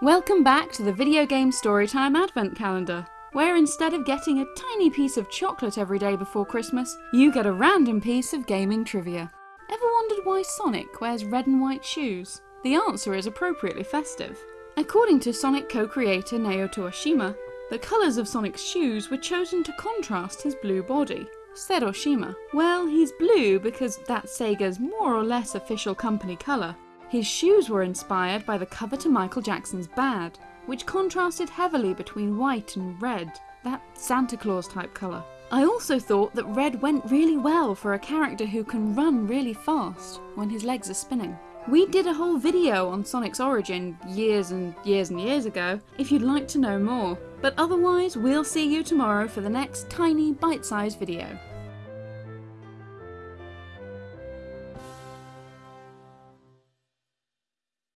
Welcome back to the Video Game Storytime Advent Calendar, where instead of getting a tiny piece of chocolate every day before Christmas, you get a random piece of gaming trivia. Ever wondered why Sonic wears red and white shoes? The answer is appropriately festive. According to Sonic co-creator Naoto Oshima, the colours of Sonic's shoes were chosen to contrast his blue body. Said Oshima, well, he's blue because that's Sega's more or less official company colour, his shoes were inspired by the cover to Michael Jackson's Bad, which contrasted heavily between white and red, that Santa Claus type colour. I also thought that red went really well for a character who can run really fast when his legs are spinning. We did a whole video on Sonic's origin years and years and years ago if you'd like to know more, but otherwise we'll see you tomorrow for the next tiny bite-sized video.